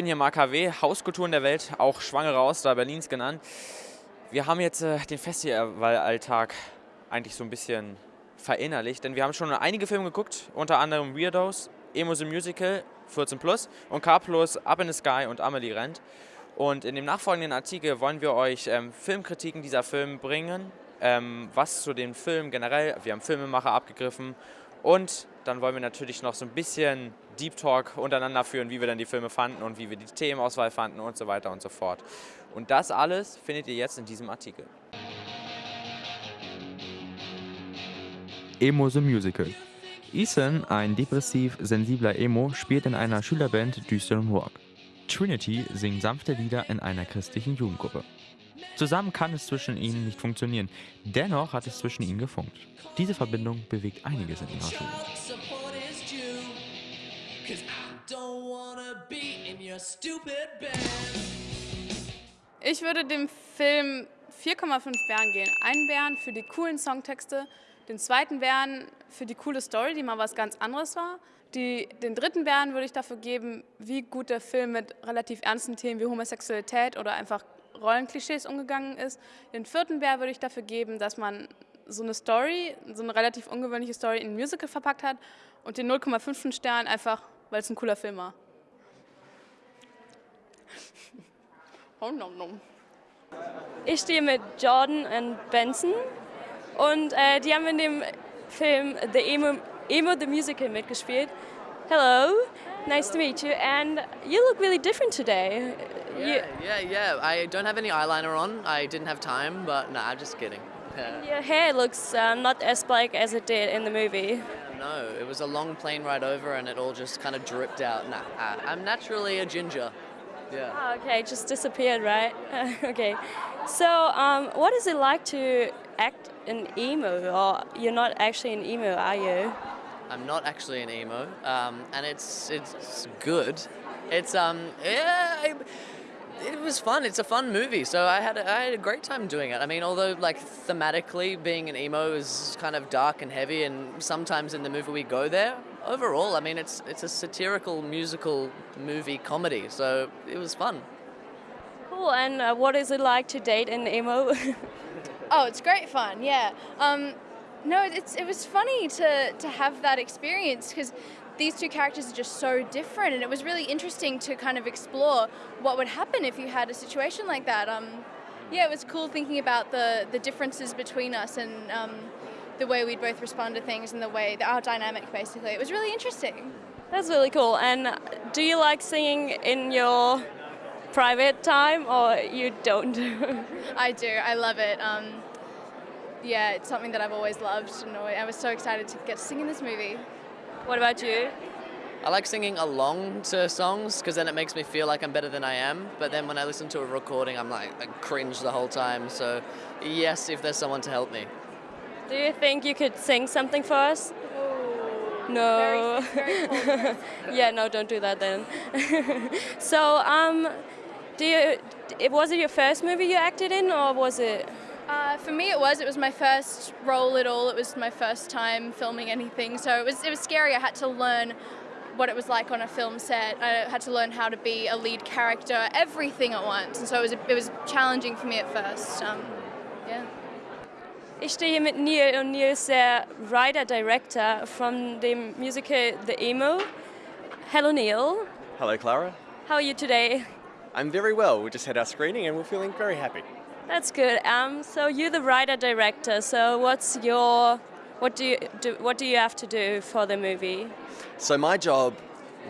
Ich bin hier Mark HW, Hauskulturen der Welt, auch Schwangere aus da Berlins genannt. Wir haben jetzt äh, den Festivalalltag eigentlich so ein bisschen verinnerlicht, denn wir haben schon einige Filme geguckt, unter anderem Weirdos, Emo the Musical, 14 Plus und K Plus, Up in the Sky und Amelie rennt. Und in dem nachfolgenden Artikel wollen wir euch ähm, Filmkritiken dieser Filme bringen, ähm, was zu dem Film generell, wir haben Filmemacher abgegriffen und dann wollen wir natürlich noch so ein bisschen Deep Talk untereinander führen, wie wir dann die Filme fanden und wie wir die Themenauswahl fanden und so weiter und so fort. Und das alles findet ihr jetzt in diesem Artikel. Emo the Musical. Ethan, ein depressiv sensibler Emo, spielt in einer Schülerband düsteren Rock. Trinity singt sanfte Lieder in einer christlichen Jugendgruppe. Zusammen kann es zwischen ihnen nicht funktionieren, dennoch hat es zwischen ihnen gefunkt. Diese Verbindung bewegt einiges in ihrer Schule. Ich würde dem Film 4,5 Bären gehen. Einen Bären für die coolen Songtexte, den zweiten Bären für die coole Story, die mal was ganz anderes war. Die, den dritten Bären würde ich dafür geben, wie gut der Film mit relativ ernsten Themen wie Homosexualität oder einfach Rollenklischees umgegangen ist. Den vierten Bär würde ich dafür geben, dass man so eine Story, so eine relativ ungewöhnliche Story in ein Musical verpackt hat und den 0,5 Stern einfach, weil es ein cooler Film war. Ich stehe mit Jordan und Benson und äh, die haben in dem Film The Emo, Emo the Musical mitgespielt. Hello, nice to meet you and you look really different today. Yeah, yeah, yeah. I don't have any eyeliner on. I didn't have time, but nah, I'm just kidding. Your hair looks uh, not as black as it did in the movie. No, it was a long plane ride over and it all just kind of dripped out. Nah, I'm naturally a ginger. Yeah. Oh, okay, just disappeared, right? okay. So, um, what is it like to act an emo, or you're not actually an emo, are you? I'm not actually an emo, um, and it's it's good. It's um yeah. I, it was fun. It's a fun movie, so I had a, I had a great time doing it. I mean, although like thematically, being an emo is kind of dark and heavy, and sometimes in the movie we go there. Overall, I mean, it's it's a satirical musical movie comedy, so it was fun. Cool. And uh, what is it like to date an emo? oh, it's great fun. Yeah. Um, no, it's it was funny to to have that experience because these two characters are just so different, and it was really interesting to kind of explore what would happen if you had a situation like that. Um, yeah, it was cool thinking about the the differences between us and um, the way we'd both respond to things and the way our dynamic basically. It was really interesting. That's really cool. And do you like singing in your private time or you don't? I do. I love it. Um, yeah, it's something that I've always loved, and I was so excited to get to sing in this movie. What about you? I like singing along to songs because then it makes me feel like I'm better than I am. But then when I listen to a recording, I'm like I cringe the whole time. So yes, if there's someone to help me. Do you think you could sing something for us? No. Very, very yeah, no, don't do that then. so, um, do you? Was it your first movie you acted in, or was it? Uh, for me, it was. It was my first role at all. It was my first time filming anything, so it was. It was scary. I had to learn what it was like on a film set. I had to learn how to be a lead character, everything at once, and so it was. It was challenging for me at first. Um, yeah. Ich stehe hier mit Neil und Neil ist der Writer-Director von dem Musical The Emo. Hello Neil. Hello Clara. How are you today? I'm very well. We just had our screening and we're feeling very happy. That's good. Um, so you're the writer-director. So what's your what do you do, what do you have to do for the movie? So my job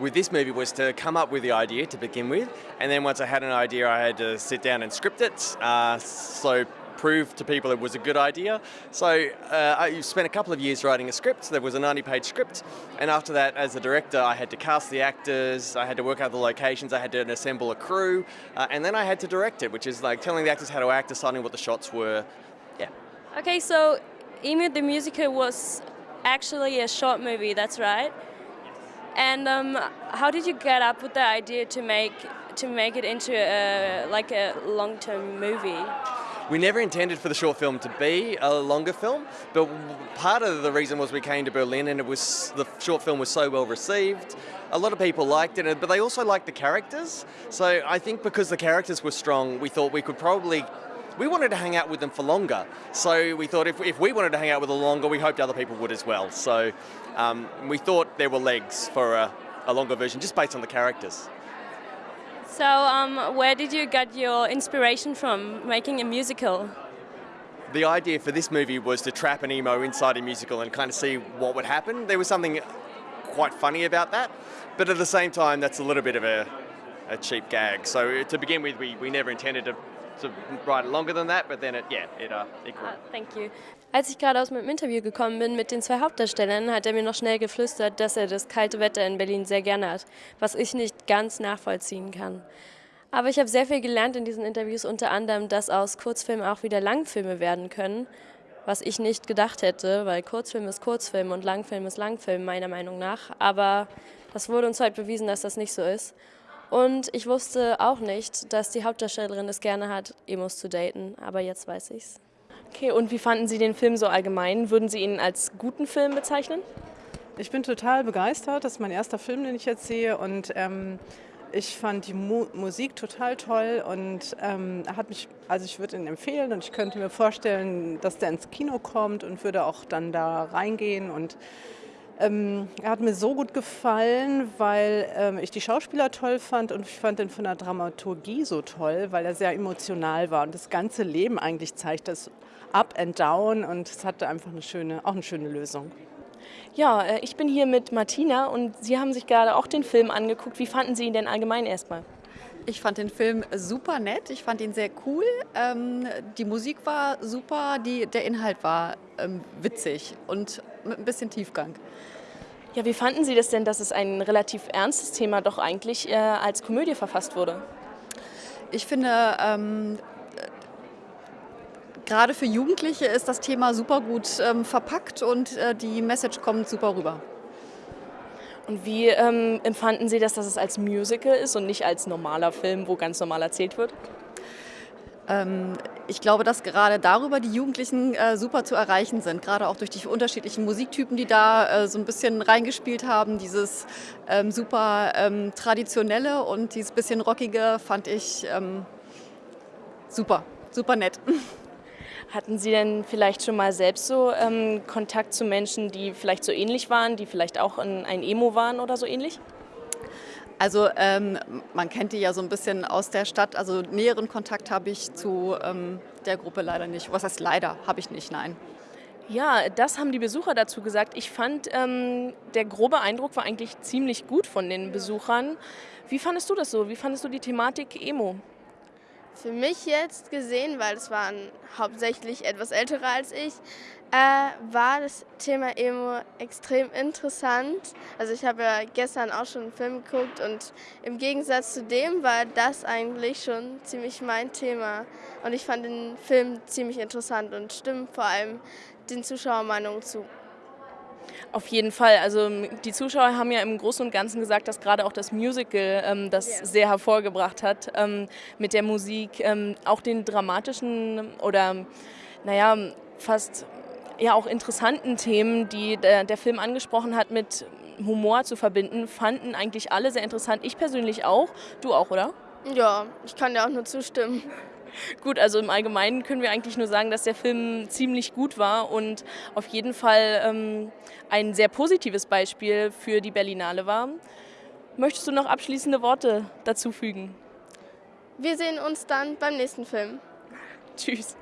with this movie was to come up with the idea to begin with, and then once I had an idea, I had to sit down and script it. Uh, so prove to people it was a good idea. So uh, I spent a couple of years writing a script. There was a 90-page script, and after that, as a director, I had to cast the actors, I had to work out the locations, I had to assemble a crew, uh, and then I had to direct it, which is like telling the actors how to act, deciding what the shots were. Yeah. Okay, so Emu the Musical was actually a short movie, that's right? And um, how did you get up with the idea to make to make it into a, like a long-term movie? We never intended for the short film to be a longer film, but part of the reason was we came to Berlin and it was the short film was so well received. A lot of people liked it, but they also liked the characters. So I think because the characters were strong, we thought we could probably we wanted to hang out with them for longer. So we thought if, if we wanted to hang out with them longer, we hoped other people would as well. So um, we thought there were legs for a, a longer version just based on the characters. So, um, where did you get your inspiration from making a musical? The idea for this movie was to trap an emo inside a musical and kind of see what would happen. There was something quite funny about that, but at the same time, that's a little bit of a, a cheap gag. So to begin with, we, we never intended to, to write it longer than that, but then it, yeah, it, uh, it grew. Ah, thank you. Als ich gerade aus meinem Interview gekommen bin mit den zwei Hauptdarstellern, hat er mir noch schnell geflüstert, dass er das kalte Wetter in Berlin sehr gerne hat, was ich nicht ganz nachvollziehen kann. Aber ich habe sehr viel gelernt in diesen Interviews, unter anderem, dass aus Kurzfilmen auch wieder Langfilme werden können, was ich nicht gedacht hätte, weil Kurzfilm ist Kurzfilm und Langfilm ist Langfilm meiner Meinung nach. Aber das wurde uns heute bewiesen, dass das nicht so ist. Und ich wusste auch nicht, dass die Hauptdarstellerin es gerne hat, Emos zu daten, aber jetzt weiß ich's. Okay, und wie fanden Sie den Film so allgemein? Würden Sie ihn als guten Film bezeichnen? Ich bin total begeistert. Das ist mein erster Film, den ich jetzt sehe. Und ähm, ich fand die Mu Musik total toll und ähm, hat mich, also ich würde ihn empfehlen und ich könnte mir vorstellen, dass der ins Kino kommt und würde auch dann da reingehen und ähm, er hat mir so gut gefallen, weil ähm, ich die Schauspieler toll fand und ich fand ihn von der Dramaturgie so toll, weil er sehr emotional war und das ganze Leben eigentlich zeigt, das Up and Down und es hatte einfach eine schöne, auch eine schöne Lösung. Ja, äh, ich bin hier mit Martina und Sie haben sich gerade auch den Film angeguckt. Wie fanden Sie ihn denn allgemein erstmal? Ich fand den Film super nett, ich fand ihn sehr cool. Ähm, die Musik war super, die, der Inhalt war ähm, witzig und mit ein bisschen Tiefgang. Ja, wie fanden Sie das denn, dass es ein relativ ernstes Thema doch eigentlich äh, als Komödie verfasst wurde? Ich finde, ähm, gerade für Jugendliche ist das Thema super gut ähm, verpackt und äh, die Message kommt super rüber. Und wie ähm, empfanden Sie das, dass es als Musical ist und nicht als normaler Film, wo ganz normal erzählt wird? Ähm, ich glaube, dass gerade darüber die Jugendlichen äh, super zu erreichen sind, gerade auch durch die unterschiedlichen Musiktypen, die da äh, so ein bisschen reingespielt haben. Dieses ähm, super ähm, traditionelle und dieses bisschen rockige fand ich ähm, super, super nett. Hatten Sie denn vielleicht schon mal selbst so ähm, Kontakt zu Menschen, die vielleicht so ähnlich waren, die vielleicht auch ein, ein Emo waren oder so ähnlich? Also ähm, man kennt die ja so ein bisschen aus der Stadt. Also näheren Kontakt habe ich zu ähm, der Gruppe leider nicht. Was heißt leider? Habe ich nicht, nein. Ja, das haben die Besucher dazu gesagt. Ich fand, ähm, der grobe Eindruck war eigentlich ziemlich gut von den Besuchern. Wie fandest du das so? Wie fandest du die Thematik Emo? Für mich jetzt gesehen, weil es waren hauptsächlich etwas ältere als ich, äh, war das Thema Emo extrem interessant. Also ich habe ja gestern auch schon einen Film geguckt und im Gegensatz zu dem war das eigentlich schon ziemlich mein Thema. Und ich fand den Film ziemlich interessant und stimmt vor allem den Zuschauermeinungen zu. Auf jeden Fall. Also die Zuschauer haben ja im Großen und Ganzen gesagt, dass gerade auch das Musical ähm, das yeah. sehr hervorgebracht hat ähm, mit der Musik, ähm, auch den dramatischen oder naja, fast ja auch interessanten Themen, die der, der Film angesprochen hat, mit Humor zu verbinden, fanden eigentlich alle sehr interessant. Ich persönlich auch. Du auch, oder? Ja, ich kann dir auch nur zustimmen. Gut, also im Allgemeinen können wir eigentlich nur sagen, dass der Film ziemlich gut war und auf jeden Fall ähm, ein sehr positives Beispiel für die Berlinale war. Möchtest du noch abschließende Worte dazu fügen? Wir sehen uns dann beim nächsten Film. Tschüss.